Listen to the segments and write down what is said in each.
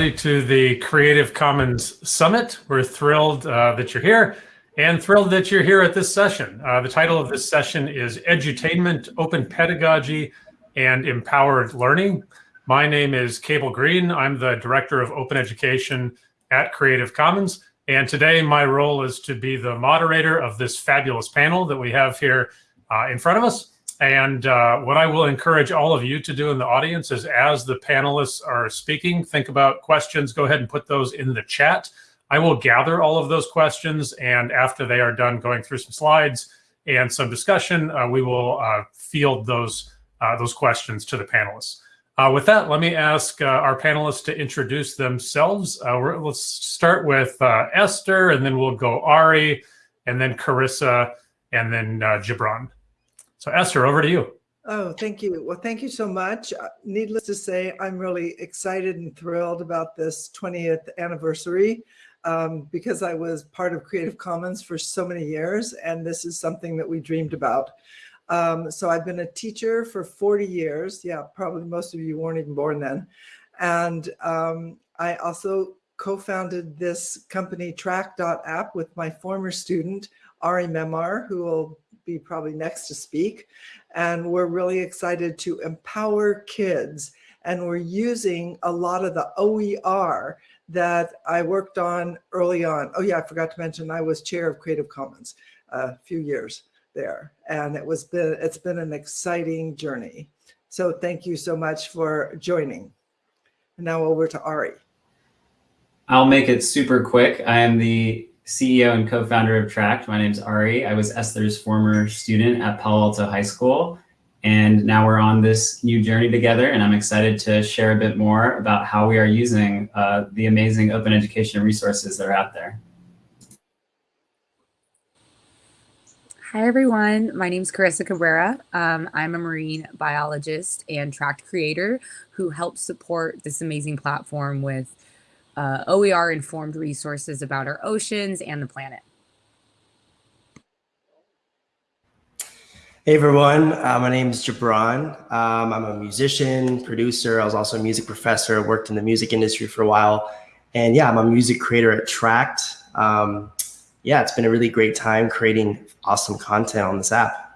Everybody to the Creative Commons Summit. We're thrilled uh, that you're here and thrilled that you're here at this session. Uh, the title of this session is Edutainment, Open Pedagogy, and Empowered Learning. My name is Cable Green. I'm the Director of Open Education at Creative Commons. And today my role is to be the moderator of this fabulous panel that we have here uh, in front of us. And uh, what I will encourage all of you to do in the audience is as the panelists are speaking, think about questions, go ahead and put those in the chat. I will gather all of those questions and after they are done going through some slides and some discussion, uh, we will uh, field those, uh, those questions to the panelists. Uh, with that, let me ask uh, our panelists to introduce themselves. Let's start with Esther, and then we'll go Ari, and then Carissa, and then Gibran. So Esther, over to you. Oh, thank you. Well, thank you so much. Uh, needless to say, I'm really excited and thrilled about this 20th anniversary um, because I was part of Creative Commons for so many years, and this is something that we dreamed about. Um, so I've been a teacher for 40 years. Yeah, probably most of you weren't even born then. And um, I also co-founded this company tract.app with my former student, Ari Memar, who will be probably next to speak. And we're really excited to empower kids. And we're using a lot of the OER that I worked on early on. Oh yeah, I forgot to mention I was chair of Creative Commons a few years there. And it was been, it's been an exciting journey. So thank you so much for joining. And now over to Ari. I'll make it super quick. I am the CEO and co-founder of Tract. My name is Ari. I was Esther's former student at Palo Alto High School. And now we're on this new journey together. And I'm excited to share a bit more about how we are using uh, the amazing open education resources that are out there. Hi, everyone. My name is Carissa Cabrera. Um, I'm a marine biologist and tract creator who helps support this amazing platform with uh, OER informed resources about our oceans and the planet. Hey everyone, uh, my name is Gibran. Um, I'm a musician, producer. I was also a music professor, worked in the music industry for a while. And yeah, I'm a music creator at Tract. Um, yeah, it's been a really great time creating awesome content on this app.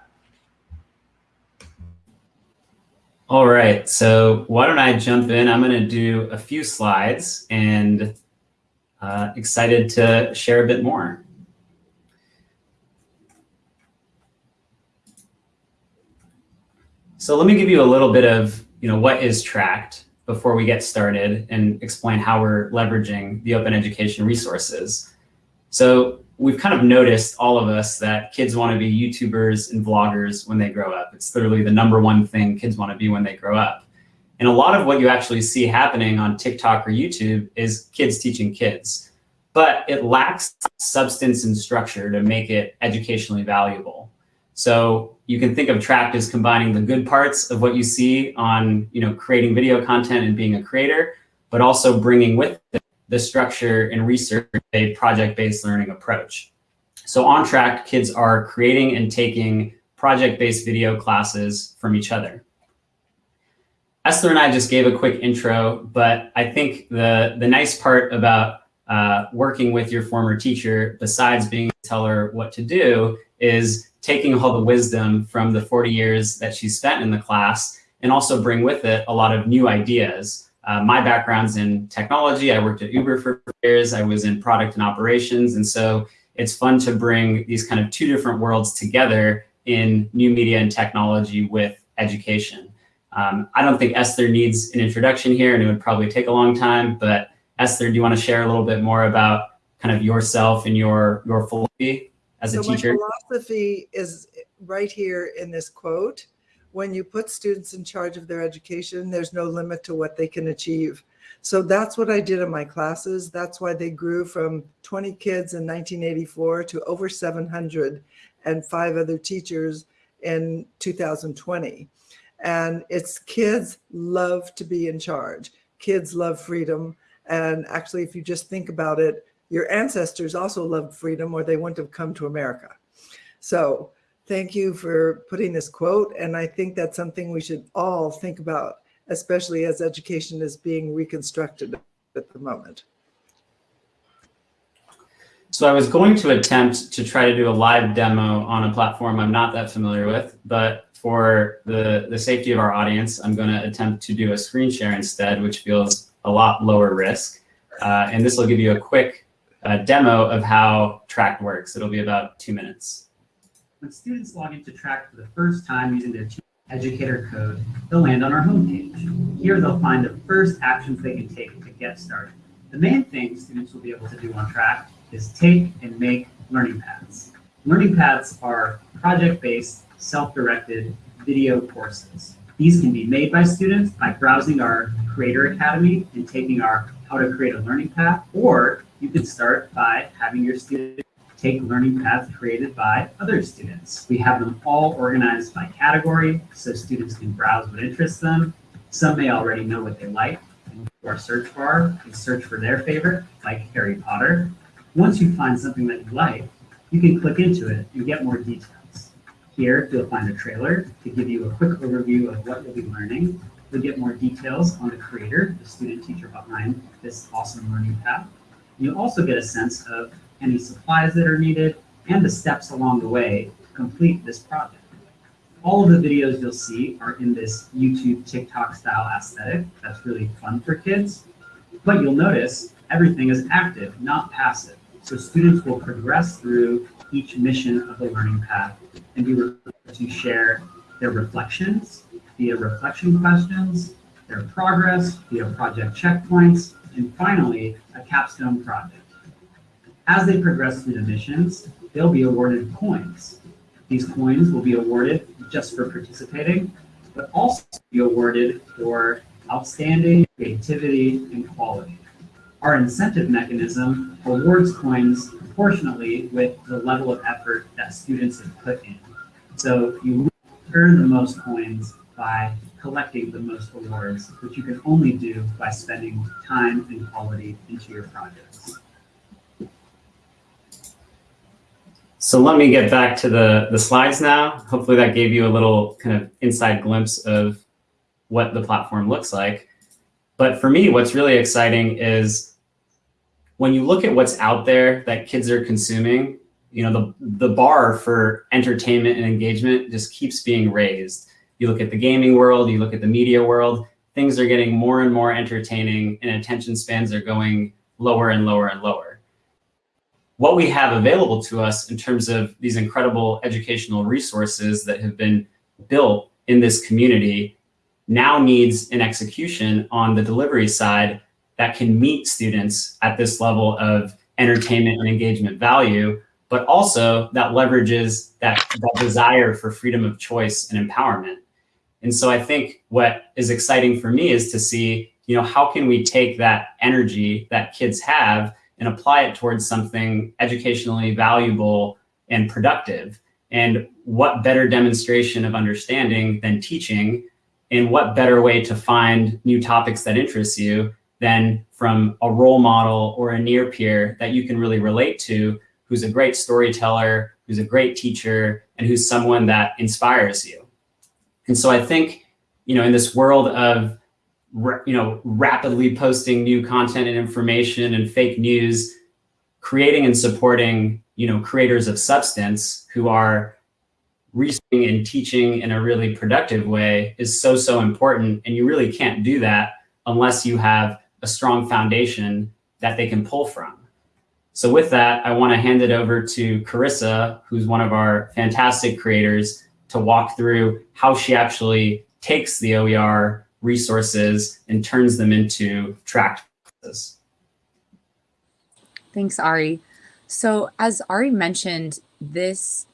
All right, so why don't I jump in? I'm going to do a few slides and uh, excited to share a bit more. So let me give you a little bit of, you know, what is Tract before we get started and explain how we're leveraging the open education resources. So we've kind of noticed, all of us, that kids want to be YouTubers and vloggers when they grow up. It's literally the number one thing kids want to be when they grow up. And a lot of what you actually see happening on TikTok or YouTube is kids teaching kids. But it lacks substance and structure to make it educationally valuable. So you can think of Tract as combining the good parts of what you see on you know, creating video content and being a creator, but also bringing with it the structure and research a project-based learning approach. So on Tract, kids are creating and taking project-based video classes from each other. Esther and I just gave a quick intro, but I think the, the nice part about uh, working with your former teacher, besides being able to tell her what to do, is taking all the wisdom from the 40 years that she spent in the class and also bring with it a lot of new ideas uh, my background's in technology. I worked at Uber for years. I was in product and operations. And so it's fun to bring these kind of two different worlds together in new media and technology with education. Um, I don't think Esther needs an introduction here and it would probably take a long time, but Esther, do you want to share a little bit more about kind of yourself and your, your philosophy as a so teacher? My philosophy is right here in this quote when you put students in charge of their education, there's no limit to what they can achieve. So that's what I did in my classes. That's why they grew from 20 kids in 1984 to over 700 and five other teachers in 2020. And it's kids love to be in charge. Kids love freedom. And actually, if you just think about it, your ancestors also loved freedom or they wouldn't have come to America. So Thank you for putting this quote. And I think that's something we should all think about especially as education is being reconstructed at the moment. So I was going to attempt to try to do a live demo on a platform I'm not that familiar with, but for the, the safety of our audience, I'm going to attempt to do a screen share instead, which feels a lot lower risk. Uh, and this will give you a quick uh, demo of how Tract works. It'll be about two minutes. When students log into Tract for the first time using their educator code, they'll land on our homepage. Here they'll find the first actions they can take to get started. The main thing students will be able to do on Tract is take and make learning paths. Learning paths are project-based, self-directed video courses. These can be made by students by browsing our Creator Academy and taking our How to Create a Learning Path, or you can start by having your students take learning paths created by other students. We have them all organized by category so students can browse what interests them. Some may already know what they like and go to our search bar and search for their favorite, like Harry Potter. Once you find something that you like, you can click into it and get more details. Here, you'll find a trailer to give you a quick overview of what you'll be learning. You'll get more details on the creator, the student teacher behind this awesome learning path. You'll also get a sense of any supplies that are needed and the steps along the way to complete this project. All of the videos you'll see are in this YouTube TikTok style aesthetic. That's really fun for kids. But you'll notice everything is active, not passive. So students will progress through each mission of the learning path and be able to share their reflections via reflection questions, their progress via project checkpoints, and finally, a capstone project. As they progress through the missions, they'll be awarded coins. These coins will be awarded just for participating, but also be awarded for outstanding creativity and quality. Our incentive mechanism awards coins proportionately with the level of effort that students have put in. So you earn the most coins by collecting the most awards, which you can only do by spending time and quality into your projects. So let me get back to the, the slides now. Hopefully that gave you a little kind of inside glimpse of what the platform looks like. But for me, what's really exciting is when you look at what's out there that kids are consuming, you know, the, the bar for entertainment and engagement just keeps being raised. You look at the gaming world, you look at the media world, things are getting more and more entertaining and attention spans are going lower and lower and lower. What we have available to us in terms of these incredible educational resources that have been built in this community now needs an execution on the delivery side that can meet students at this level of entertainment and engagement value, but also that leverages that, that desire for freedom of choice and empowerment. And so I think what is exciting for me is to see, you know, how can we take that energy that kids have and apply it towards something educationally valuable and productive? And what better demonstration of understanding than teaching? And what better way to find new topics that interest you than from a role model or a near peer that you can really relate to, who's a great storyteller, who's a great teacher, and who's someone that inspires you. And so I think, you know, in this world of, you know, rapidly posting new content and information and fake news, creating and supporting, you know, creators of substance who are researching and teaching in a really productive way is so, so important. And you really can't do that unless you have a strong foundation that they can pull from. So with that, I want to hand it over to Carissa, who's one of our fantastic creators, to walk through how she actually takes the OER resources and turns them into Tract. Thanks, Ari. So as Ari mentioned, this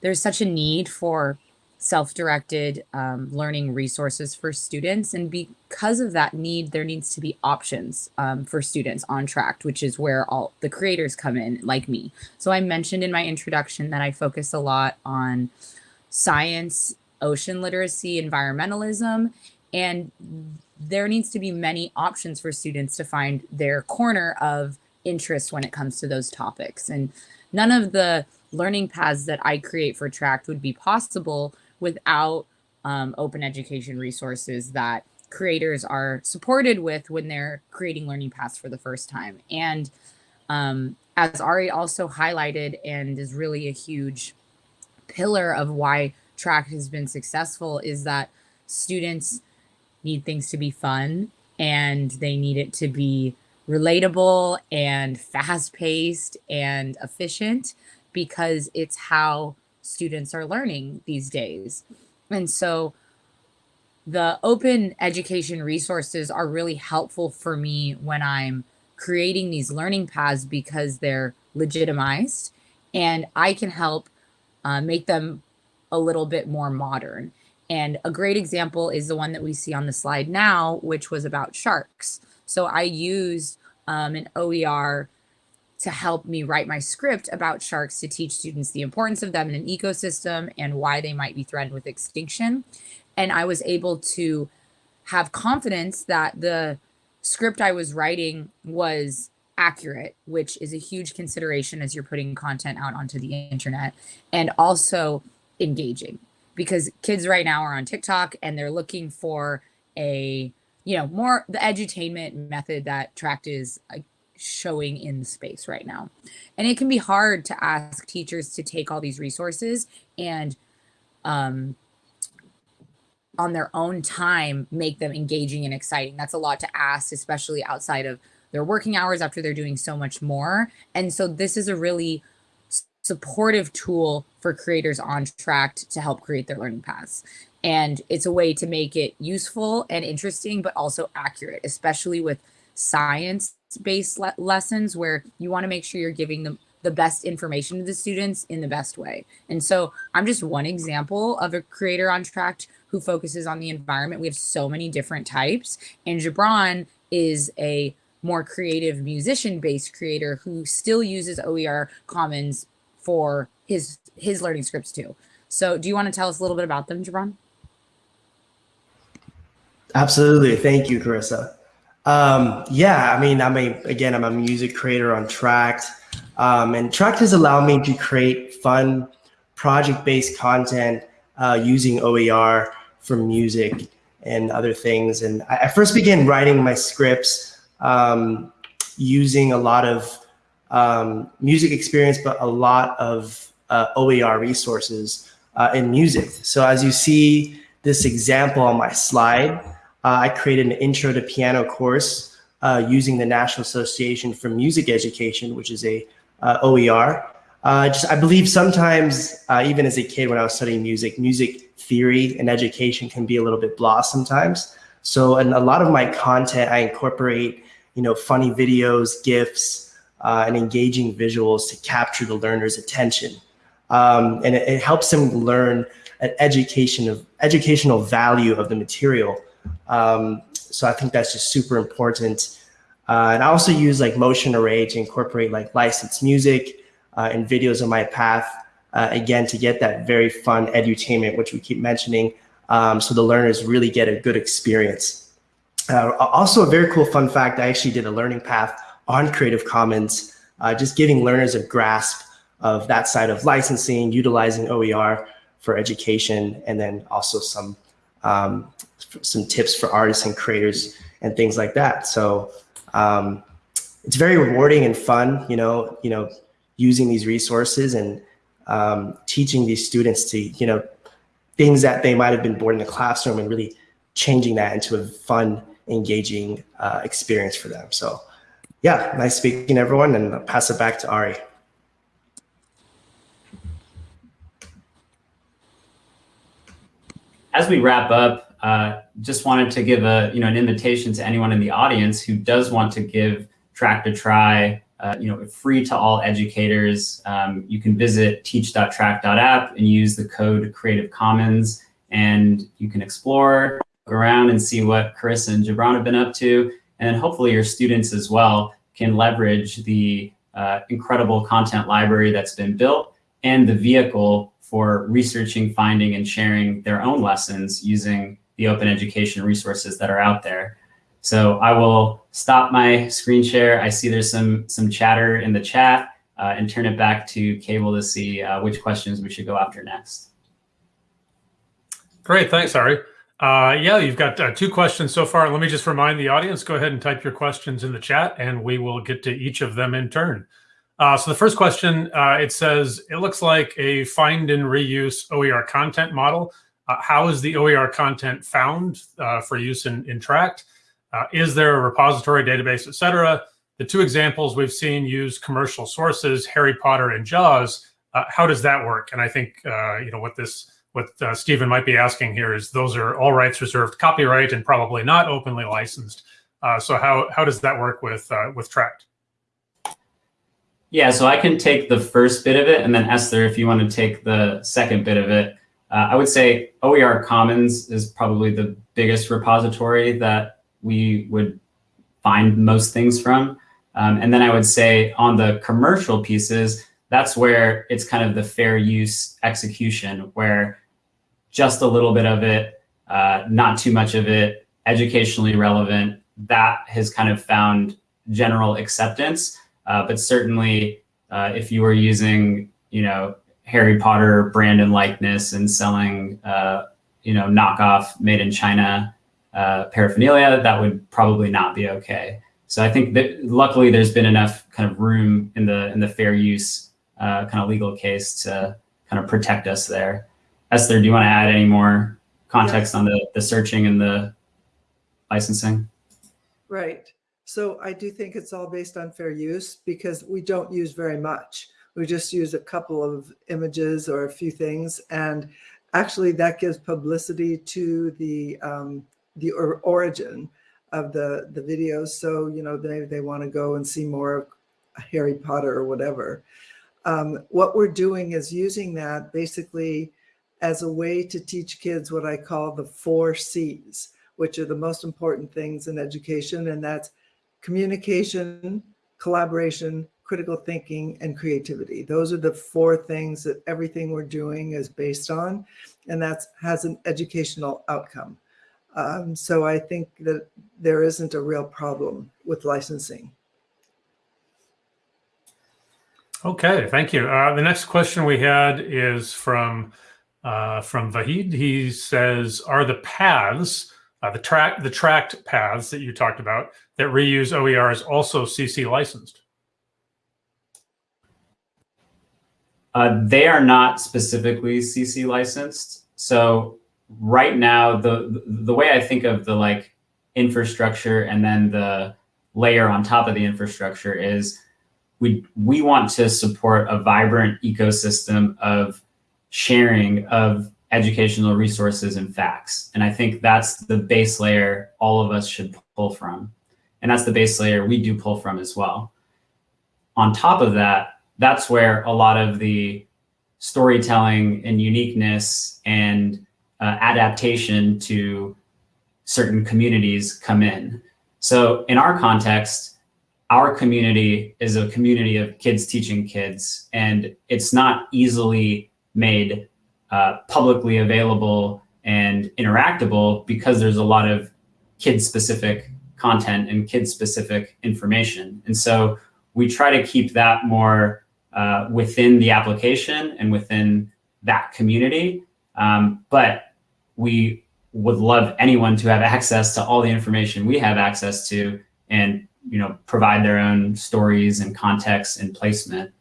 there's such a need for self-directed um, learning resources for students. And because of that need, there needs to be options um, for students on Tract, which is where all the creators come in, like me. So I mentioned in my introduction that I focus a lot on science, ocean literacy, environmentalism, and there needs to be many options for students to find their corner of interest when it comes to those topics. And none of the learning paths that I create for Tract would be possible without um, open education resources that creators are supported with when they're creating learning paths for the first time. And um, as Ari also highlighted and is really a huge pillar of why Tract has been successful is that students need things to be fun and they need it to be relatable and fast paced and efficient because it's how students are learning these days. And so the open education resources are really helpful for me when I'm creating these learning paths because they're legitimized and I can help uh, make them a little bit more modern. And a great example is the one that we see on the slide now, which was about sharks. So I used um, an OER to help me write my script about sharks to teach students the importance of them in an ecosystem and why they might be threatened with extinction. And I was able to have confidence that the script I was writing was accurate, which is a huge consideration as you're putting content out onto the internet, and also engaging because kids right now are on TikTok and they're looking for a, you know, more the edutainment method that Tract is showing in space right now. And it can be hard to ask teachers to take all these resources and um, on their own time make them engaging and exciting. That's a lot to ask, especially outside of their working hours after they're doing so much more. And so this is a really supportive tool for creators on Tract to help create their learning paths. And it's a way to make it useful and interesting, but also accurate, especially with science based le lessons where you want to make sure you're giving them the best information to the students in the best way. And so I'm just one example of a creator on Tract who focuses on the environment. We have so many different types. And Gibran is a more creative musician based creator who still uses OER Commons for his his learning scripts too. So do you want to tell us a little bit about them, Gibran? Absolutely. Thank you, Carissa. Um, yeah, I mean, I'm a, again, I'm a music creator on Tract. Um, and Tract has allowed me to create fun project-based content uh, using OER for music and other things. And I, I first began writing my scripts um, using a lot of um, music experience, but a lot of uh, OER resources uh, in music. So as you see this example on my slide, uh, I created an intro to piano course uh, using the National Association for Music Education, which is a uh, OER. Just, I believe sometimes, even as a kid when I was studying music, music theory and education can be a little bit blah sometimes. So in a lot of my content, I incorporate, you know, funny videos, GIFs, uh, and engaging visuals to capture the learner's attention. Um, and it, it, helps them learn an education of educational value of the material. Um, so I think that's just super important. Uh, and I also use like motion array to incorporate like licensed music uh, and videos on my path, uh, again, to get that very fun edutainment, which we keep mentioning, um, so the learners really get a good experience. Uh, also a very cool fun fact, I actually did a learning path on Creative Commons, uh, just giving learners a grasp of that side of licensing, utilizing OER for education, and then also some um, some tips for artists and creators and things like that. So um, it's very rewarding and fun, you know, you know, using these resources and um, teaching these students to, you know, things that they might have been bored in the classroom and really changing that into a fun, engaging uh, experience for them. So yeah, nice speaking everyone and I'll pass it back to Ari. As we wrap up, uh, just wanted to give a you know an invitation to anyone in the audience who does want to give Tract a try. Uh, you know, free to all educators. Um, you can visit teach.tract.app and use the code Creative Commons, and you can explore around and see what Chris and Gibran have been up to. And hopefully your students as well can leverage the uh, incredible content library that's been built and the vehicle for researching, finding, and sharing their own lessons using the open education resources that are out there. So I will stop my screen share. I see there's some, some chatter in the chat uh, and turn it back to Cable to see uh, which questions we should go after next. Great, thanks, Ari. Uh, yeah, you've got uh, two questions so far. Let me just remind the audience, go ahead and type your questions in the chat and we will get to each of them in turn. Uh, so the first question, uh, it says, it looks like a find and reuse OER content model. Uh, how is the OER content found uh, for use in, in Tract? is there a repository, database, etc.? The two examples we've seen use commercial sources, Harry Potter and Jaws. how does that work? And I think, you know, what this what uh, Stephen might be asking here is those are all rights reserved copyright and probably not openly licensed. Uh, so how, how does that work with, uh, with Tract? Yeah, so I can take the first bit of it, and then Esther, if you want to take the second bit of it. Uh, I would say OER Commons is probably the biggest repository that we would find most things from. Um, and then I would say on the commercial pieces, that's where it's kind of the fair use execution, where just a little bit of it, uh, not too much of it, educationally relevant. That has kind of found general acceptance. Uh, but certainly, uh, if you were using, you know, Harry Potter brand and likeness and selling, uh, you know, knockoff made in China uh, paraphernalia, that would probably not be okay. So I think that luckily there's been enough kind of room in the in the fair use uh, kind of legal case to kind of protect us there. Esther, do you want to add any more context on the, the searching and the licensing? Right. So I do think it's all based on fair use because we don't use very much. We just use a couple of images or a few things. And actually that gives publicity to the, um, the or origin of the, the videos. So, you know, they, they want to go and see more of Harry Potter or whatever. Um, what we're doing is using that basically as a way to teach kids what I call the four C's, which are the most important things in education. And that's communication, collaboration, critical thinking, and creativity. Those are the four things that everything we're doing is based on. And that has an educational outcome. Um, so I think that there isn't a real problem with licensing. Okay, thank you. Uh, the next question we had is from uh, from Vahid. He says, are the paths, uh, the track, the tracked paths that you talked about that reuse OERs also CC licensed? Uh, they are not specifically CC licensed. So right now, the the way I think of the like infrastructure and then the layer on top of the infrastructure is we we want to support a vibrant ecosystem of sharing of educational resources and facts. And I think that's the base layer all of us should pull from. And that's the base layer we do pull from as well. On top of that, that's where a lot of the storytelling and uniqueness and uh, adaptation to certain communities come in. So in our context, our community is a community of kids teaching kids, and it's not easily made uh, publicly available and interactable because there's a lot of kid specific content and kid specific information. And so we try to keep that more uh, within the application and within that community. Um, but we would love anyone to have access to all the information we have access to and you know provide their own stories and context and placement.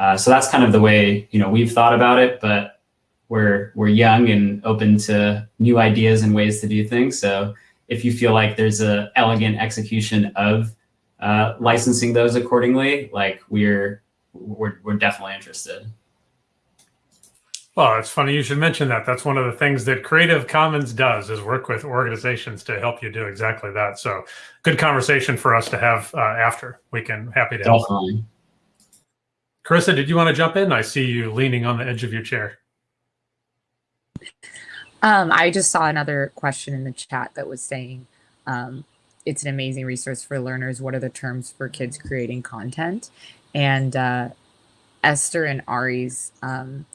Uh, so that's kind of the way you know we've thought about it, but we're we're young and open to new ideas and ways to do things. So if you feel like there's a elegant execution of uh, licensing those accordingly, like we're we're we're definitely interested. Well, it's funny you should mention that. That's one of the things that Creative Commons does is work with organizations to help you do exactly that. So good conversation for us to have uh, after. We can happy to help. Carissa, did you want to jump in? I see you leaning on the edge of your chair. Um, I just saw another question in the chat that was saying um, it's an amazing resource for learners. What are the terms for kids creating content? And uh, Esther and Ari's um,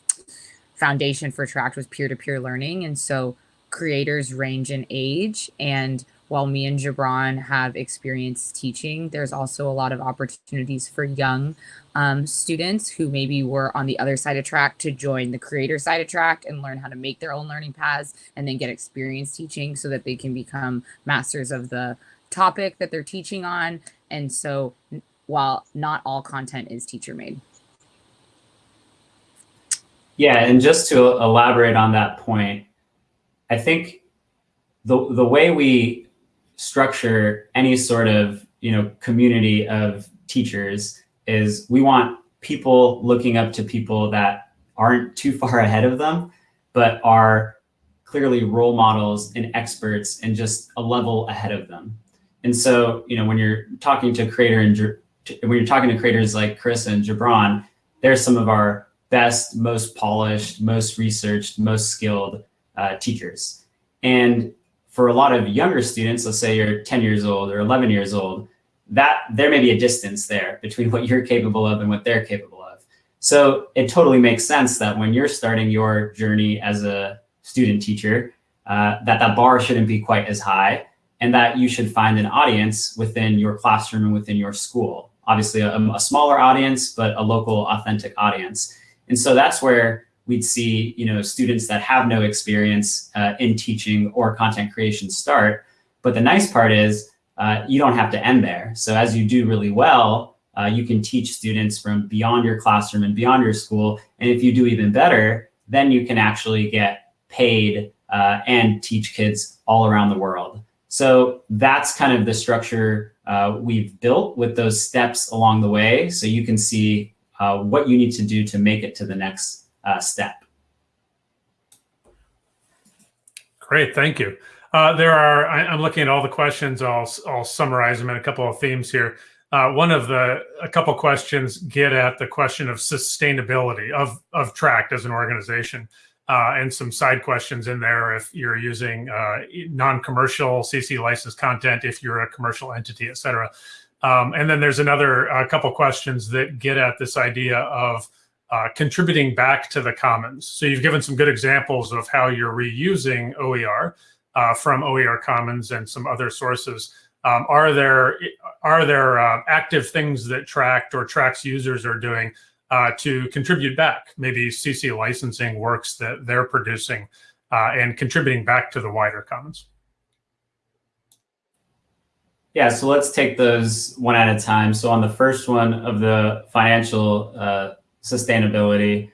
foundation for Tract was peer-to-peer -peer learning. And so creators range in age and while me and Gibran have experience teaching, there's also a lot of opportunities for young um, students who maybe were on the other side of Tract to join the creator side of Tract and learn how to make their own learning paths and then get experience teaching so that they can become masters of the topic that they're teaching on. And so while not all content is teacher made. Yeah, and just to elaborate on that point, I think the the way we structure any sort of you know community of teachers is we want people looking up to people that aren't too far ahead of them, but are clearly role models and experts and just a level ahead of them. And so, you know, when you're talking to creator and when you're talking to creators like Chris and Gibran, they're some of our best, most polished, most researched, most skilled uh, teachers. And for a lot of younger students, let's say you're 10 years old or 11 years old, that there may be a distance there between what you're capable of and what they're capable of. So it totally makes sense that when you're starting your journey as a student teacher, uh, that that bar shouldn't be quite as high and that you should find an audience within your classroom and within your school. Obviously a, a smaller audience, but a local authentic audience. And so that's where we'd see you know, students that have no experience uh, in teaching or content creation start. But the nice part is uh, you don't have to end there. So as you do really well, uh, you can teach students from beyond your classroom and beyond your school. And if you do even better, then you can actually get paid uh, and teach kids all around the world. So that's kind of the structure uh, we've built with those steps along the way. So you can see uh, what you need to do to make it to the next uh, step. Great, thank you. Uh, there are, I, am looking at all the questions. I'll, I'll summarize them in a couple of themes here. Uh, one of the, a couple questions get at the question of sustainability of, of Tract as an organization. Uh, and some side questions in there if you're using uh, non-commercial CC licensed content, if you're a commercial entity, et cetera. Um, and then there's another a couple questions that get at this idea of uh, contributing back to the commons. So you've given some good examples of how you're reusing OER uh, from OER Commons and some other sources. Um, are there are there uh, active things that Tract or Tract's users are doing uh, to contribute back? Maybe CC licensing works that they're producing uh, and contributing back to the wider commons. Yeah, so let's take those one at a time. So on the first one of the financial uh, sustainability,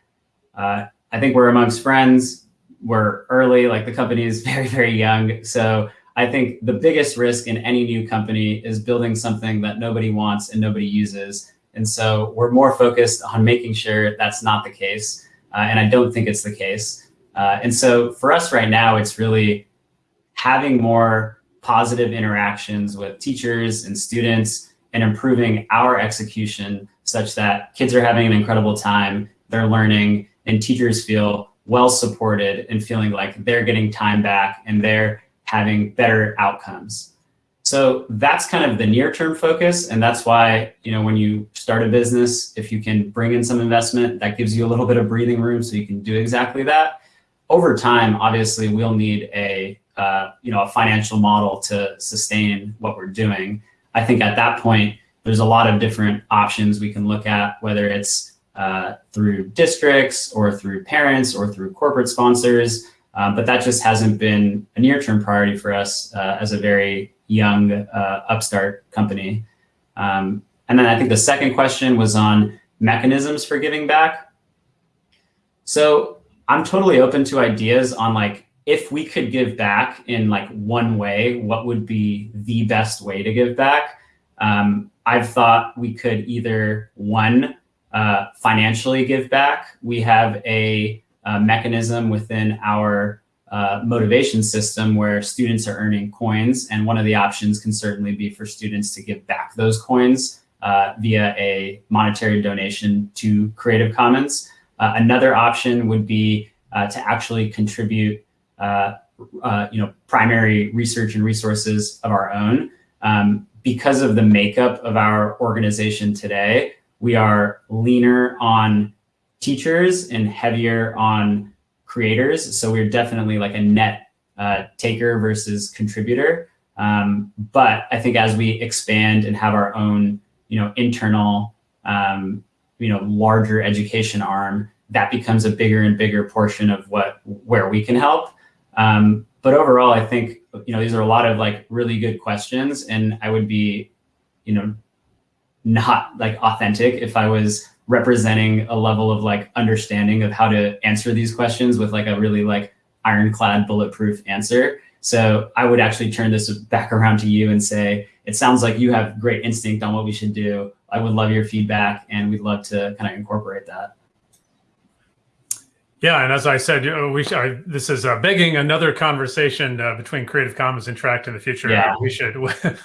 uh, I think we're amongst friends. We're early, like the company is very, very young. So I think the biggest risk in any new company is building something that nobody wants and nobody uses. And so we're more focused on making sure that's not the case. Uh, and I don't think it's the case. Uh, and so for us right now, it's really having more positive interactions with teachers and students and improving our execution such that kids are having an incredible time, they're learning, and teachers feel well supported and feeling like they're getting time back and they're having better outcomes. So that's kind of the near term focus. And that's why, you know, when you start a business, if you can bring in some investment, that gives you a little bit of breathing room so you can do exactly that. Over time, obviously, we'll need a uh, you know, a financial model to sustain what we're doing. I think at that point, there's a lot of different options we can look at, whether it's uh, through districts or through parents or through corporate sponsors. Um, but that just hasn't been a near-term priority for us uh, as a very young uh, upstart company. Um, and then I think the second question was on mechanisms for giving back. So I'm totally open to ideas on like if we could give back in like one way, what would be the best way to give back? Um, I've thought we could either one, uh, financially give back. We have a, a mechanism within our uh, motivation system where students are earning coins. And one of the options can certainly be for students to give back those coins uh, via a monetary donation to Creative Commons. Uh, another option would be uh, to actually contribute uh, uh, you know, primary research and resources of our own. Um, because of the makeup of our organization today, we are leaner on teachers and heavier on creators. So we're definitely like a net uh, taker versus contributor. Um, but I think as we expand and have our own, you know, internal, um, you know, larger education arm, that becomes a bigger and bigger portion of what where we can help. Um, but overall, I think you know these are a lot of like really good questions, and I would be, you know, not like authentic if I was representing a level of like understanding of how to answer these questions with like a really like ironclad bulletproof answer. So I would actually turn this back around to you and say, it sounds like you have great instinct on what we should do. I would love your feedback and we'd love to kind of incorporate that. Yeah, and as I said, we should, I, this is uh, begging another conversation uh, between Creative Commons and Tract in the future. Yeah. we should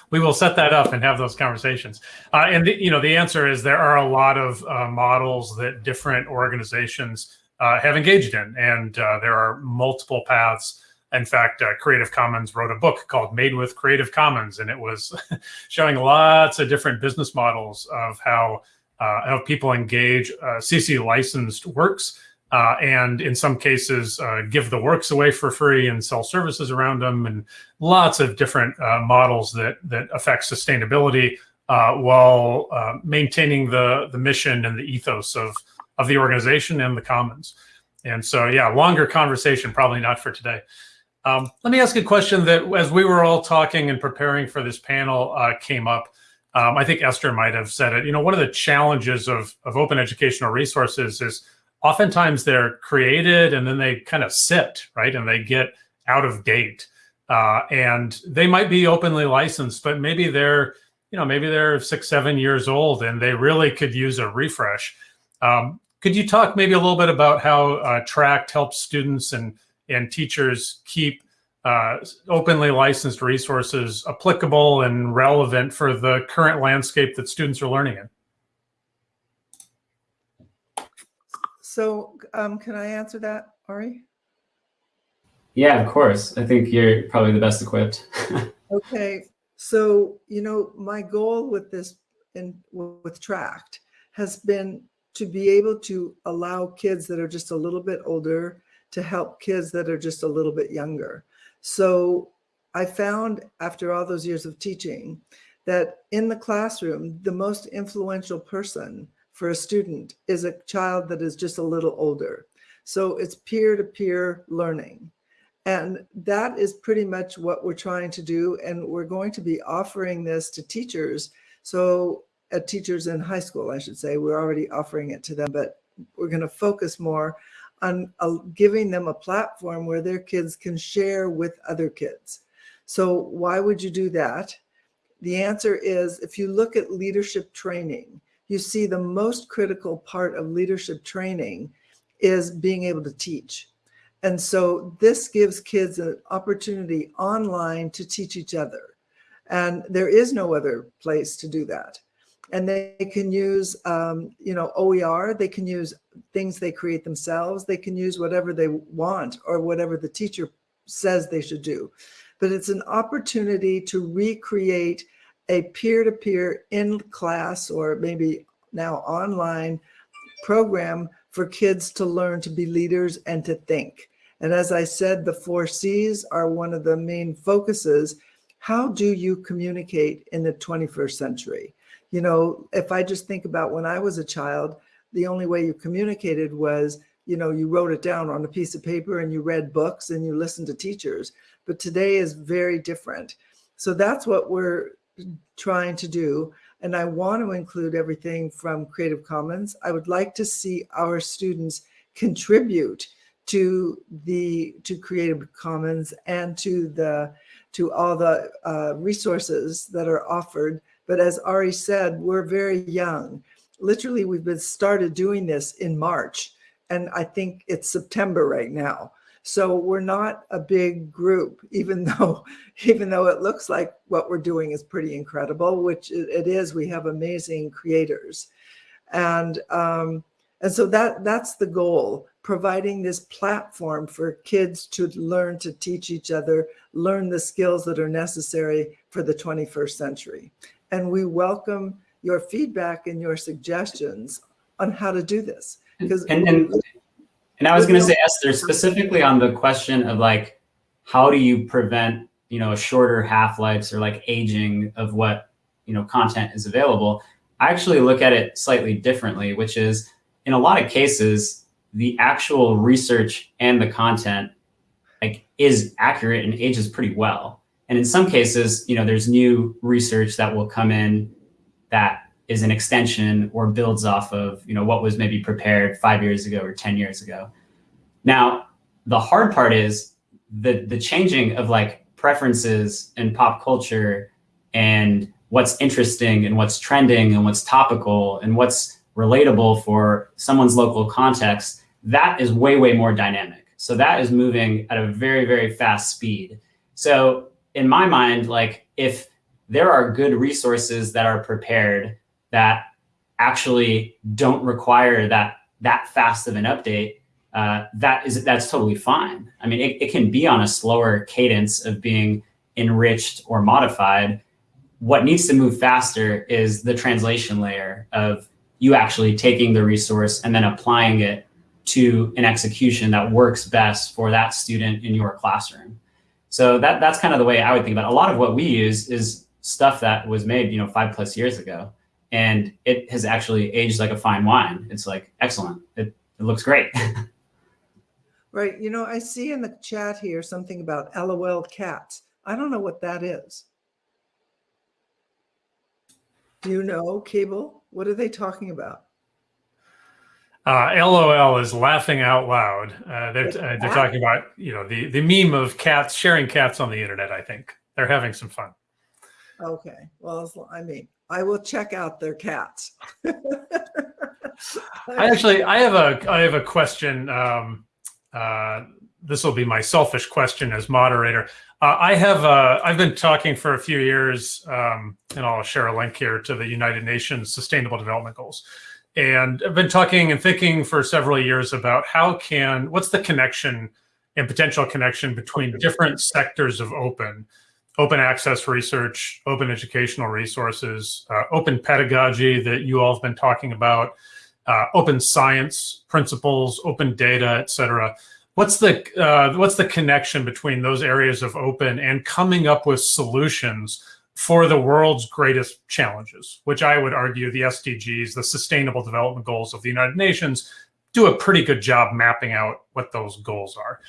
we will set that up and have those conversations. Uh, and the, you know, the answer is there are a lot of uh, models that different organizations uh, have engaged in, and uh, there are multiple paths. In fact, Creative Commons wrote a book called "Made with Creative Commons," and it was showing lots of different business models of how how people engage CC licensed works uh, and in some cases uh, give the works away for free and sell services around them and lots of different uh, models that that affect sustainability uh, while uh, maintaining the the mission and the ethos of of the organization and the commons. And so yeah longer conversation probably not for today. Um, let me ask a question that as we were all talking and preparing for this panel uh, came up. Um, i think esther might have said it. You know one of the challenges of of open educational resources is oftentimes they're created and then they kind of sit, right? And they get out of date. Uh, and they might be openly licensed, but maybe they're, you know, maybe they're six, seven years old and they really could use a refresh. Um, could you talk maybe a little bit about how uh, Tract helps students and, and teachers keep uh, openly licensed resources applicable and relevant for the current landscape that students are learning in? So um, can I answer that, Ari? Yeah, of course. I think you're probably the best equipped. okay. So, you know, my goal with this and with Tract has been to be able to allow kids that are just a little bit older to help kids that are just a little bit younger. So I found after all those years of teaching that in the classroom, the most influential person for a student is a child that is just a little older. So it's peer-to-peer -peer learning. And that is pretty much what we're trying to do. And we're going to be offering this to teachers. So uh, teachers in high school, I should say, we're already offering it to them, but we're going to focus more on uh, giving them a platform where their kids can share with other kids. So why would you do that? The answer is if you look at leadership training, you see the most critical part of leadership training is being able to teach. And so this gives kids an opportunity online to teach each other. And there is no other place to do that. And they can use, um, you know, OER, they can use things they create themselves. They can use whatever they want or whatever the teacher says they should do. But it's an opportunity to recreate a peer-to-peer -peer in class or maybe now online program for kids to learn to be leaders and to think. And as I said, the four C's are one of the main focuses. How do you communicate in the 21st century? You know, if I just think about when I was a child, the only way you communicated was, you know, you wrote it down on a piece of paper and you read books and you listened to teachers. But today is very different. So that's what we're trying to do. And I want to include everything from Creative Commons. I would like to see our students contribute to the to Creative Commons and to the to all the uh, resources that are offered. But as Ari said, we're very young. Literally, we've been started doing this in March, and I think it's September right now. So we're not a big group, even though, even though it looks like what we're doing is pretty incredible, which it is. We have amazing creators, and um, and so that that's the goal: providing this platform for kids to learn to teach each other, learn the skills that are necessary for the 21st century. And we welcome your feedback and your suggestions on how to do this. Because and, and, and I was going to say, Esther, specifically on the question of like, how do you prevent you know, shorter half-lives or like aging of what, you know, content is available. I actually look at it slightly differently, which is in a lot of cases, the actual research and the content like is accurate and ages pretty well. And in some cases, you know, there's new research that will come in that is an extension or builds off of, you know, what was maybe prepared five years ago or 10 years ago. Now, the hard part is the the changing of like preferences and pop culture and what's interesting and what's trending and what's topical and what's relatable for someone's local context, that is way, way more dynamic. So that is moving at a very, very fast speed. So in my mind, like if there are good resources that are prepared that actually don't require that that fast of an update, uh, that is that's totally fine. I mean, it, it can be on a slower cadence of being enriched or modified. What needs to move faster is the translation layer of you actually taking the resource and then applying it to an execution that works best for that student in your classroom. So that that's kind of the way I would think about it. A lot of what we use is stuff that was made, you know, five plus years ago, and it has actually aged like a fine wine. It's like excellent. It, it looks great. right. You know, I see in the chat here something about LOL cats. I don't know what that is. Do you know, Cable? What are they talking about? Uh, LOL is laughing out loud. Uh, they're uh, they're talking about you know the the meme of cats sharing cats on the internet. I think they're having some fun. Okay, well, I mean, I will check out their cats. I actually I have a I have a question. Um, uh, this will be my selfish question as moderator. Uh, I have uh, I've been talking for a few years, um, and I'll share a link here to the United Nations Sustainable Development Goals and I've been talking and thinking for several years about how can what's the connection and potential connection between different sectors of open open access research open educational resources uh, open pedagogy that you all have been talking about uh, open science principles open data et cetera what's the uh, what's the connection between those areas of open and coming up with solutions for the world's greatest challenges, which I would argue the SDGs, the Sustainable Development Goals of the United Nations, do a pretty good job mapping out what those goals are.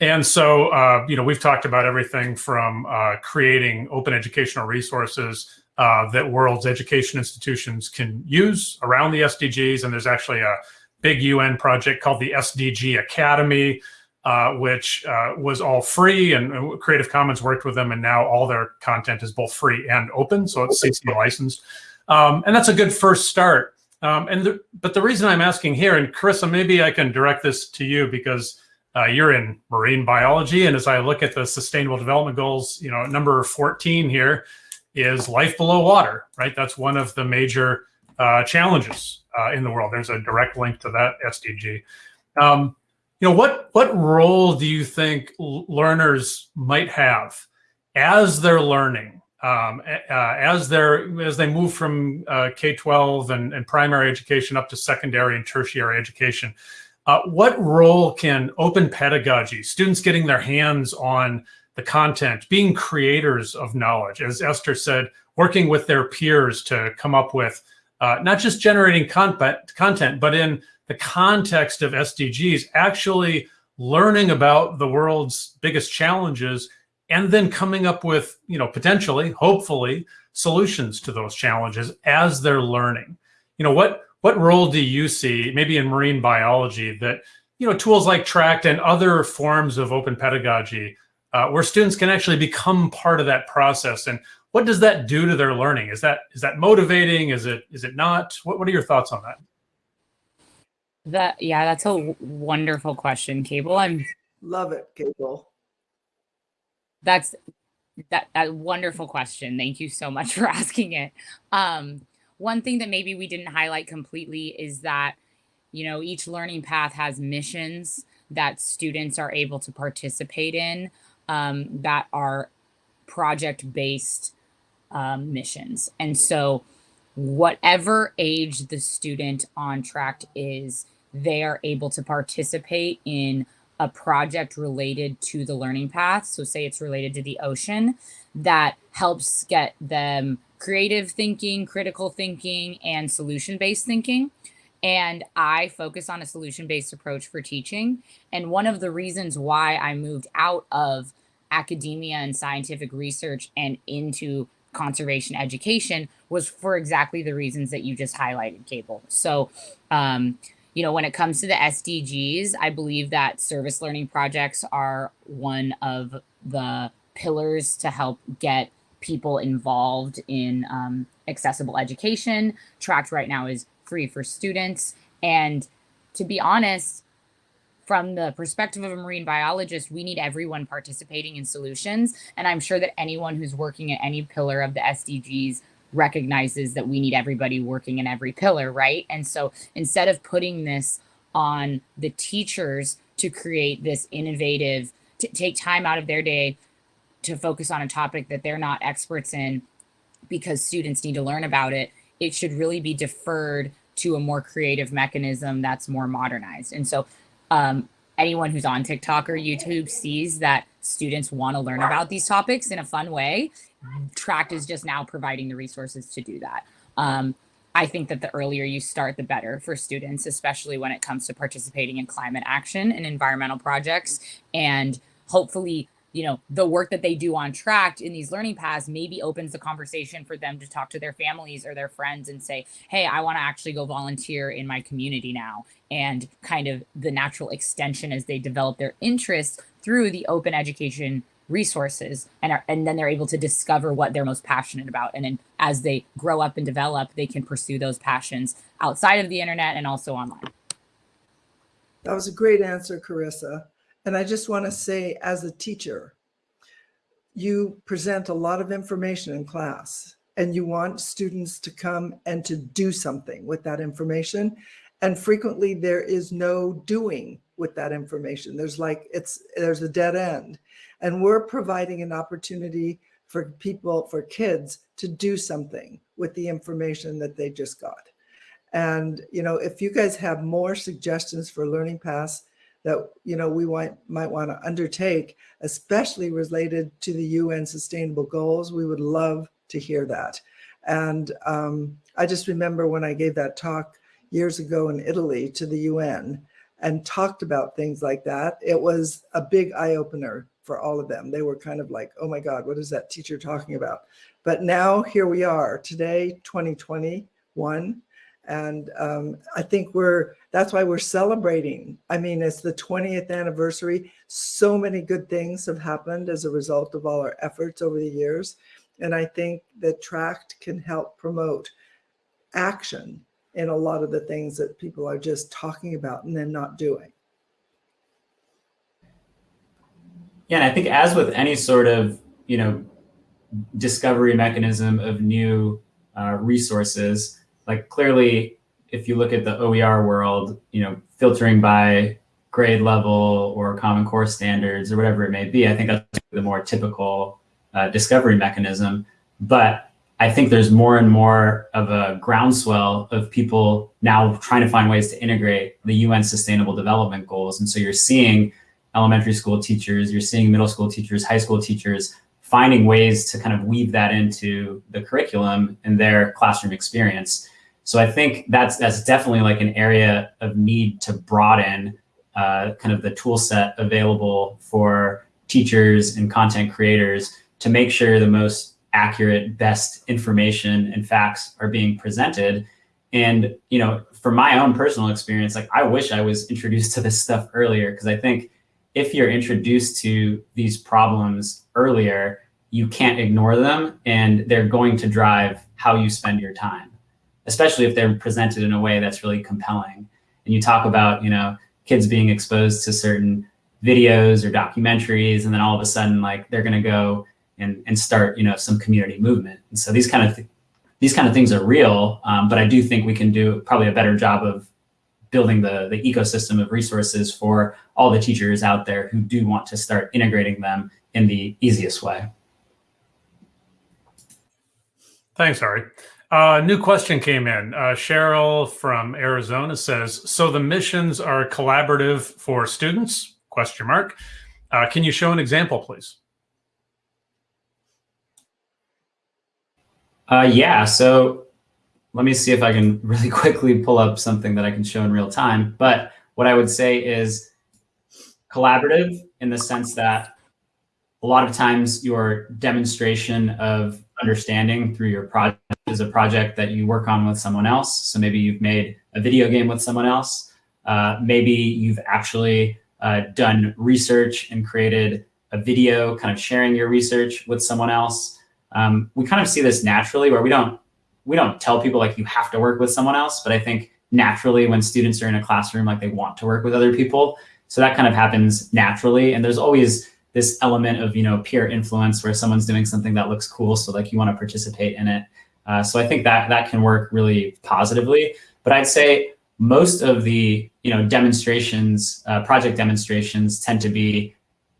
And so, uh, you know, we've talked about everything from uh, creating open educational resources uh, that world's education institutions can use around the SDGs. And there's actually a big UN project called the SDG Academy, uh, which uh, was all free and Creative Commons worked with them and now all their content is both free and open. So it's CC licensed. Um, and that's a good first start. Um, and the, But the reason I'm asking here, and Carissa, maybe I can direct this to you because uh, you're in marine biology. And as I look at the sustainable development goals, you know, number 14 here is life below water, right? That's one of the major uh, challenges uh, in the world. There's a direct link to that SDG. Um, you know what what role do you think learners might have as they're learning um, uh, as they're as they move from uh, k-12 and, and, primary education up to secondary and tertiary education uh, what role can open pedagogy students getting their hands on the content being creators of knowledge as esther said working with their peers to come up with uh, not just generating content content but in the context of SDGs, actually learning about the world's biggest challenges and then coming up with, you know, potentially, hopefully, solutions to those challenges as they're learning. You know, what what role do you see, maybe in marine biology, that you know tools like Tract and other forms of open pedagogy, uh, where students can actually become part of that process, and what does that do to their learning? Is that is that motivating? Is it is it not? What what are your thoughts on that? That yeah, that's a wonderful question, Cable. I'm love it, Cable. That's that that wonderful question. Thank you so much for asking it. Um, one thing that maybe we didn't highlight completely is that you know each learning path has missions that students are able to participate in um, that are project based um, missions, and so whatever age the student on Tract is they are able to participate in a project related to the learning path. So, say it's related to the ocean, that helps get them creative thinking, critical thinking, and solution based thinking. And I focus on a solution based approach for teaching. And one of the reasons why I moved out of academia and scientific research and into conservation education was for exactly the reasons that you just highlighted, Cable. So, um, you know, when it comes to the SDGs, I believe that service learning projects are one of the pillars to help get people involved in um, accessible education. Tract right now is free for students. And to be honest, from the perspective of a marine biologist, we need everyone participating in solutions. And I'm sure that anyone who's working at any pillar of the SDGs recognizes that we need everybody working in every pillar, right? And so instead of putting this on the teachers to create this innovative, to take time out of their day to focus on a topic that they're not experts in because students need to learn about it, it should really be deferred to a more creative mechanism that's more modernized. And so um, anyone who's on TikTok or YouTube sees that students want to learn about these topics in a fun way. Tract is just now providing the resources to do that. Um, I think that the earlier you start, the better for students, especially when it comes to participating in climate action and environmental projects. And hopefully, you know the work that they do on Tract in these learning paths maybe opens the conversation for them to talk to their families or their friends and say hey i want to actually go volunteer in my community now and kind of the natural extension as they develop their interests through the open education resources and are, and then they're able to discover what they're most passionate about. And then as they grow up and develop they can pursue those passions outside of the internet and also online. That was a great answer carissa and I just want to say, as a teacher, you present a lot of information in class and you want students to come and to do something with that information. And frequently there is no doing with that information. There's like, it's, there's a dead end. And we're providing an opportunity for people, for kids to do something with the information that they just got. And, you know, if you guys have more suggestions for learning paths, that you know we might might want to undertake, especially related to the UN Sustainable Goals. We would love to hear that. And um, I just remember when I gave that talk years ago in Italy to the UN and talked about things like that. It was a big eye opener for all of them. They were kind of like, oh my God, what is that teacher talking about? But now here we are today, 2021, and um, I think we're, that's why we're celebrating. I mean, it's the 20th anniversary. So many good things have happened as a result of all our efforts over the years. And I think that Tract can help promote action in a lot of the things that people are just talking about and then not doing. Yeah, and I think as with any sort of, you know, discovery mechanism of new uh, resources, like clearly, if you look at the OER world, you know, filtering by grade level or common core standards or whatever it may be, I think that's the more typical uh, discovery mechanism. But I think there's more and more of a groundswell of people now trying to find ways to integrate the UN Sustainable Development Goals. And so you're seeing elementary school teachers, you're seeing middle school teachers, high school teachers finding ways to kind of weave that into the curriculum and their classroom experience. So I think that's that's definitely like an area of need to broaden uh, kind of the tool set available for teachers and content creators to make sure the most accurate, best information and facts are being presented. And you know, from my own personal experience, like I wish I was introduced to this stuff earlier because I think if you're introduced to these problems earlier, you can't ignore them and they're going to drive how you spend your time especially if they're presented in a way that's really compelling. And you talk about, you know, kids being exposed to certain videos or documentaries, and then all of a sudden, like they're going to go and, and start, you know, some community movement. And so these kind of th- these kind of things are real, um, but I do think we can do probably a better job of building the the ecosystem of resources for all the teachers out there who do want to start integrating them in the easiest way. Thanks, Ari. Uh, new question came in. Uh, Cheryl from Arizona says, so the missions are collaborative for students question mark. Uh, can you show an example, please? Uh, yeah, so let me see if I can really quickly pull up something that I can show in real time. But what I would say is collaborative in the sense that a lot of times your demonstration of understanding through your project is a project that you work on with someone else. So maybe you've made a video game with someone else. Uh, maybe you've actually uh, done research and created a video kind of sharing your research with someone else. Um, we kind of see this naturally where we don't we don't tell people like you have to work with someone else, but I think naturally when students are in a classroom, like they want to work with other people. So that kind of happens naturally. And there's always this element of, you know, peer influence where someone's doing something that looks cool. So like you want to participate in it. Uh, so I think that that can work really positively. But I'd say most of the, you know, demonstrations, uh, project demonstrations tend to be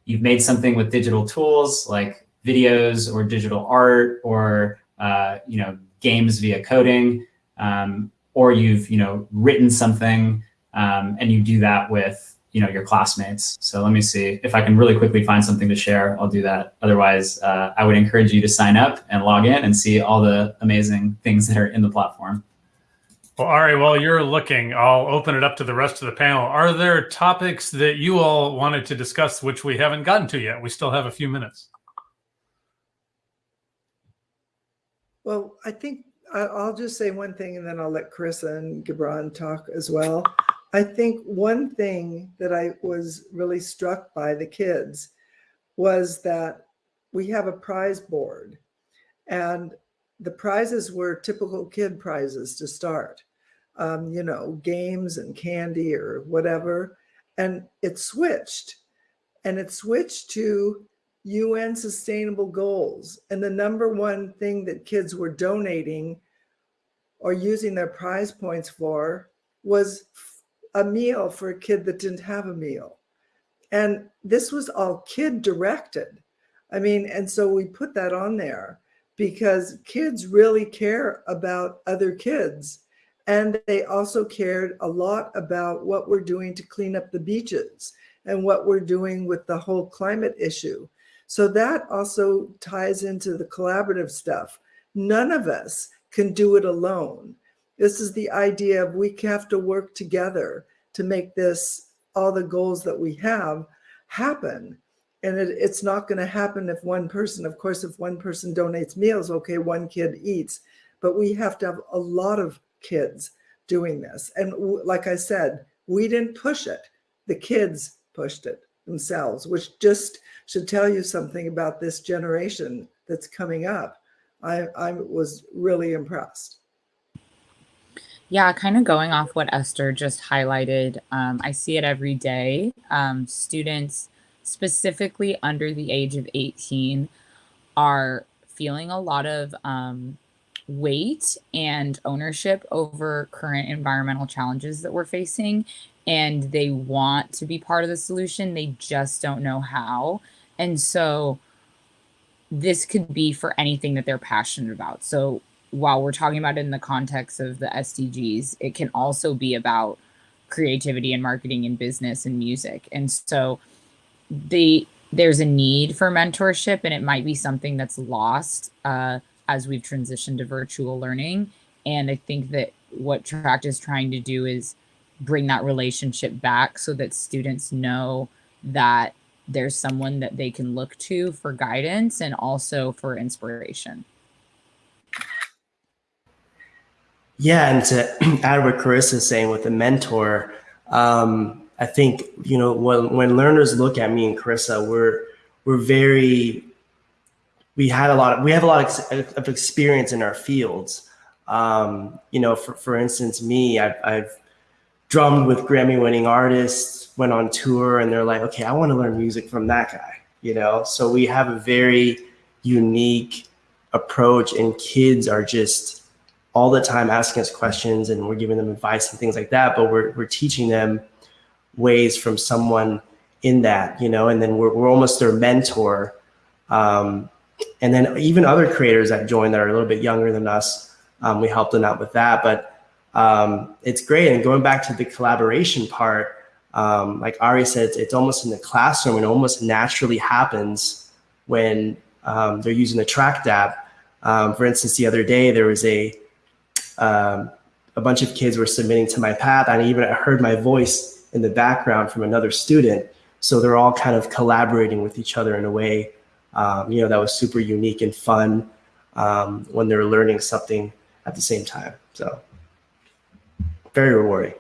you've made something with digital tools like videos or digital art or, uh, you know, games via coding, um, or you've you know written something um, and you do that with you know your classmates. So let me see if I can really quickly find something to share. I'll do that. Otherwise, uh, I would encourage you to sign up and log in and see all the amazing things that are in the platform. Well, all right. While you're looking, I'll open it up to the rest of the panel. Are there topics that you all wanted to discuss which we haven't gotten to yet? We still have a few minutes. Well, I think I- I'll just say one thing and then I'll let Chris and Gibran talk as well. I think one thing that I was really struck by the kids was that we have a prize board and the prizes were typical kid prizes to start. Um, you know, games and candy or whatever. And it switched and it switched to UN sustainable goals. And the number one thing that kids were donating or using their prize points for was a meal for a kid that didn't have a meal. And this was all kid directed. I mean, and so we put that on there because kids really care about other kids. And they also cared a lot about what we're doing to clean up the beaches and what we're doing with the whole climate issue. So that also ties into the collaborative stuff. None of us can do it alone. This is the idea of we have to work together to make this, all the goals that we have happen. And it, it's not going to happen if one person, of course, if one person donates meals, okay, one kid eats, but we have to have a lot of kids doing this. And like I said, we didn't push it. The kids pushed it themselves, which just should tell you something about this generation that's coming up. I, I was really impressed. Yeah, kind of going off what Esther just highlighted, um, I see it every day. Um, students, specifically under the age of 18, are feeling a lot of um, weight and ownership over current environmental challenges that we're facing. And they want to be part of the solution, they just don't know how. And so this could be for anything that they're passionate about. So while we're talking about it in the context of the SDGs, it can also be about creativity and marketing and business and music. And so the there's a need for mentorship and it might be something that's lost uh, as we've transitioned to virtual learning. And I think that what Tract is trying to do is bring that relationship back so that students know that there's someone that they can look to for guidance and also for inspiration. Yeah, and to add what Carissa's saying with the mentor, um, I think you know when when learners look at me and Carissa, we're we're very we had a lot of we have a lot of, of experience in our fields. Um, you know, for for instance, me, I've, I've drummed with Grammy winning artists, went on tour, and they're like, okay, I want to learn music from that guy. You know, so we have a very unique approach, and kids are just all the time asking us questions, and we're giving them advice and things like that. But we're we're teaching them ways from someone in that, you know, and then we're we're almost their mentor. Um, and then even other creators that join that are a little bit younger than us, um, we help them out with that. But um, it's great. And going back to the collaboration part, um, like Ari said, it's, almost in the classroom and almost naturally happens when um, they're using the Tract app. Um, for instance, the other day there was a um, a bunch of kids were submitting to my path, and I even heard my voice in the background from another student. So they're all kind of collaborating with each other in a way, um, you know, that was super unique and fun um, when they're learning something at the same time. So very rewarding.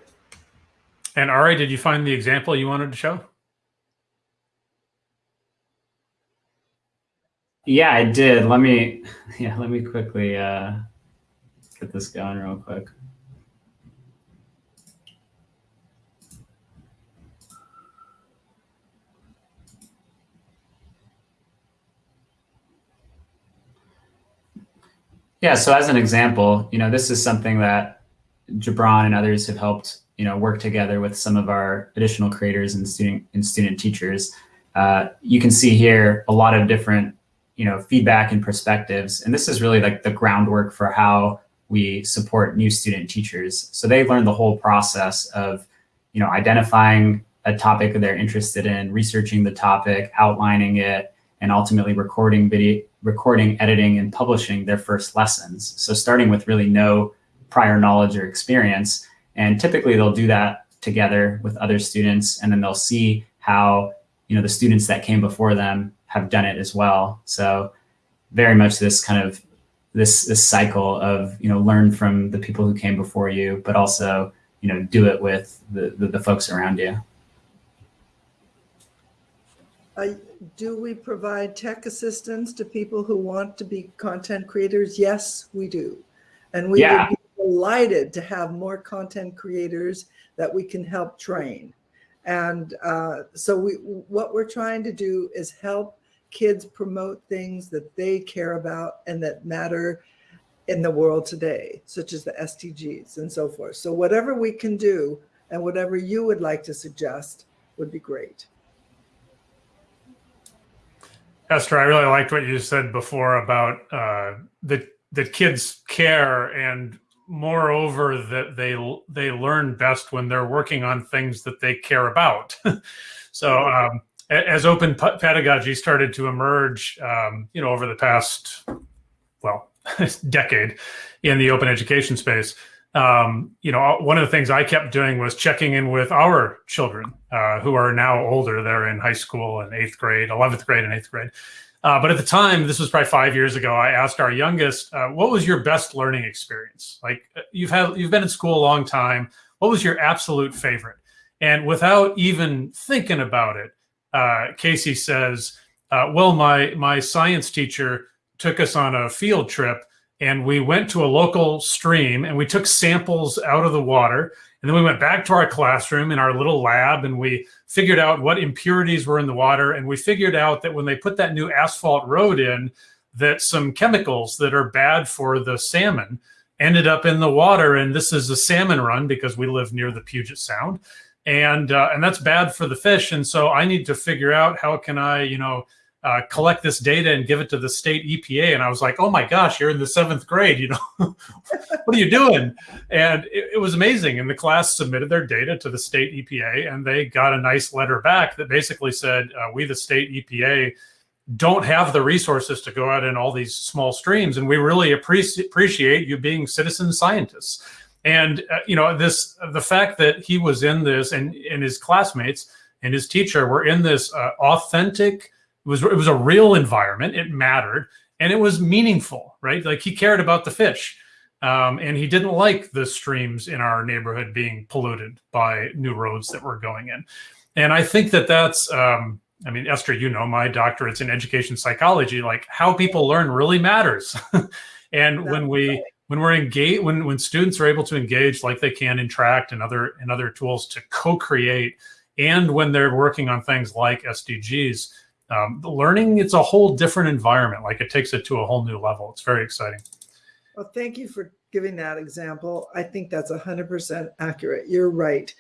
And Ari, did you find the example you wanted to show? Yeah, I did. Let me, yeah, let me quickly uh, get this going real quick. Yeah, so as an example, you know, this is something that Gibran and others have helped, you know, work together with some of our additional creators and student and student teachers. Uh, you can see here a lot of different, you know, feedback and perspectives, and this is really like the groundwork for how we support new student teachers. So they learn the whole process of, you know, identifying a topic they're interested in, researching the topic, outlining it, and ultimately recording video, recording, editing, and publishing their first lessons. So starting with really no prior knowledge or experience. And typically they'll do that together with other students, and then they'll see how you know the students that came before them have done it as well. So very much this kind of this this cycle of you know learn from the people who came before you, but also you know do it with the the, the folks around you. Uh, do we provide tech assistance to people who want to be content creators? Yes, we do. And we Yeah. would be delighted to have more content creators that we can help train. And uh, so we, what we're trying to do is help kids promote things that they care about and that matter in the world today, such as the SDGs and so forth. So whatever we can do and whatever you would like to suggest would be great. Esther, I really liked what you said before about uh, that that kids care, and moreover that they they learn best when they're working on things that they care about. so, um, as open pedagogy started to emerge, um, you know, over the past well decade in the open education space, um, you know, one of the things I kept doing was checking in with our children uh, who are now older. They're in high school and eighth grade, 11th grade and eighth grade. Uh, but at the time, this was probably five years ago, I asked our youngest, uh, what was your best learning experience? Like uh, you've had, you've been in school a long time. What was your absolute favorite? And without even thinking about it, uh, Casey says, uh, well, my, my science teacher took us on a field trip and we went to a local stream and we took samples out of the water. And then we went back to our classroom in our little lab and we figured out what impurities were in the water. And we figured out that when they put that new asphalt road in that some chemicals that are bad for the salmon ended up in the water. And this is a salmon run because we live near the Puget Sound and uh, and that's bad for the fish and so I need to figure out how can I you know uh, collect this data and give it to the state EPA. And I was like, oh my gosh, you're in the seventh grade, you know, what are you doing? And it, it, was amazing. And the class submitted their data to the state EPA and they got a nice letter back that basically said, uh, we, the state EPA, don't have the resources to go out in all these small streams. And we really appreciate appreciate you being citizen scientists. And, uh, you know, this, the fact that he was in this and, and his classmates and his teacher were in this uh, authentic, it was it was a real environment. It mattered and it was meaningful, right? Like he cared about the fish, um, and he didn't like the streams in our neighborhood being polluted by new roads that were going in. And I think that that's. Um, I mean, Esther, you know, my doctorate's in education psychology. Like how people learn really matters. and when we when we're engaged, when when students are able to engage like they can in Tract and other and other tools to co-create, and when they're working on things like SDGs, um, learning it's a whole different environment. Like it takes it to a whole new level. It's very exciting. Well thank you for giving that example. I think that's 100% accurate. You're right.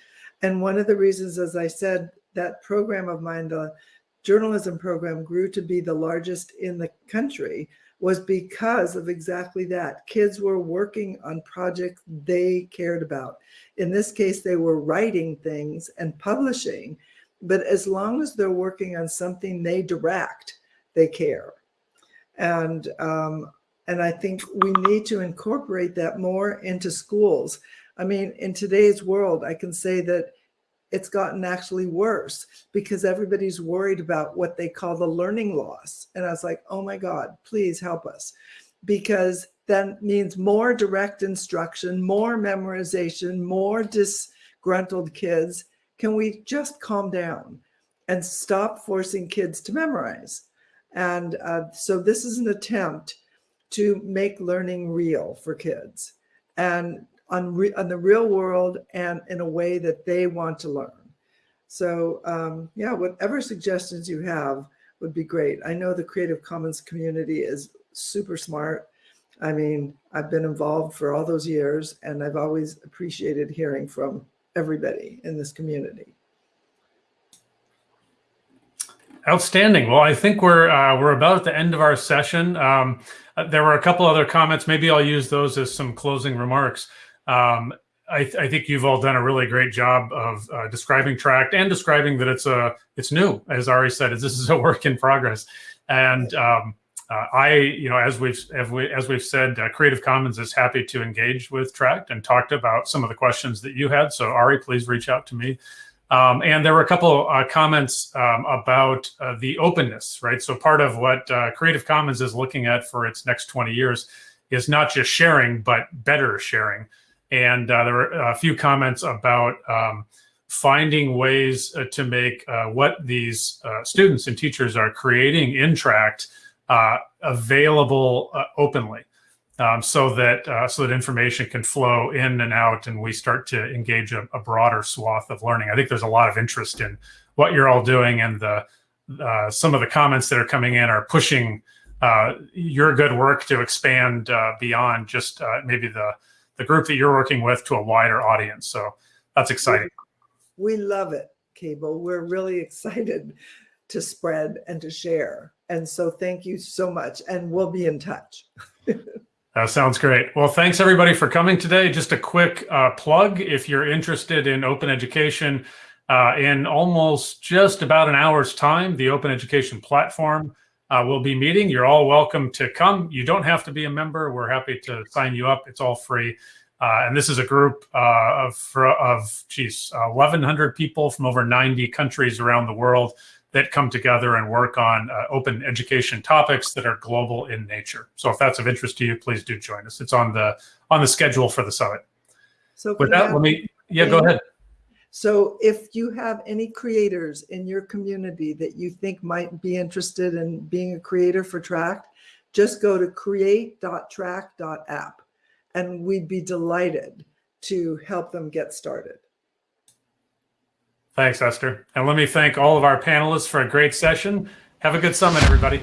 And one of the reasons as i said that program of mine the journalism program grew to be the largest in the country was because of exactly that. Kids were working on projects they cared about. In this case, they were writing things and publishing, but as long as they're working on something they direct, they care. And, um, and I think we need to incorporate that more into schools. I mean, in today's world, I can say that it's gotten actually worse because everybody's worried about what they call the learning loss. And I was like, oh my God, please help us. Because that means more direct instruction, more memorization, more disgruntled kids. Can we just calm down and stop forcing kids to memorize? And uh, so this is an attempt to make learning real for kids. And on, re- on the real world and in a way that they want to learn. So um, yeah, whatever suggestions you have would be great. I know the Creative Commons community is super smart. I mean, I've been involved for all those years and I've always appreciated hearing from everybody in this community. Outstanding. Well, I think we're uh, we're about at the end of our session. Um, uh, there were a couple other comments. Maybe I'll use those as some closing remarks. Um, I, th- I, think you've all done a really great job of uh, describing Tract and describing that it's a it's new, as Ari said, is this is a work in progress. And um, uh, I, you know, as we've as, we, as we've said, uh, Creative Commons is happy to engage with Tract and talked about some of the questions that you had. So Ari, please reach out to me. Um, and there were a couple uh, comments um, about uh, the openness, right? So part of what uh, Creative Commons is looking at for its next 20 years is not just sharing, but better sharing. And uh, there were a few comments about um, finding ways uh, to make uh, what these uh, students and teachers are creating in Tract uh, available uh, openly. Um, so that so that information can flow in and out, and we start to engage a, a, broader swath of learning. I think there's a lot of interest in what you're all doing, and the some of the comments that are coming in are pushing your good work to expand beyond just maybe the the group that you're working with to a wider audience. So that's exciting. We love it, Cable. We're really excited to spread and to share. And so thank you so much. And we'll be in touch. That sounds great. Well, thanks everybody for coming today. Just a quick uh, plug if you're interested in open education. Uh, in almost just about an hour's time, the Open Education Platform uh, we'll be meeting. You're all welcome to come. You don't have to be a member. We're happy to sign you up. It's all free. Uh, and this is a group uh, of, of geez, 1,100 people from over 90 countries around the world that come together and work on uh, open education topics that are global in nature. So if that's of interest to you, please do join us. It's on the on the schedule for the summit. So with that, let me yeah, go ahead. So if you have any creators in your community that you think might be interested in being a creator for Tract, just go to create.tract.app and we'd be delighted to help them get started. Thanks, Esther. And let me thank all of our panelists for a great session. Have a good summit, everybody.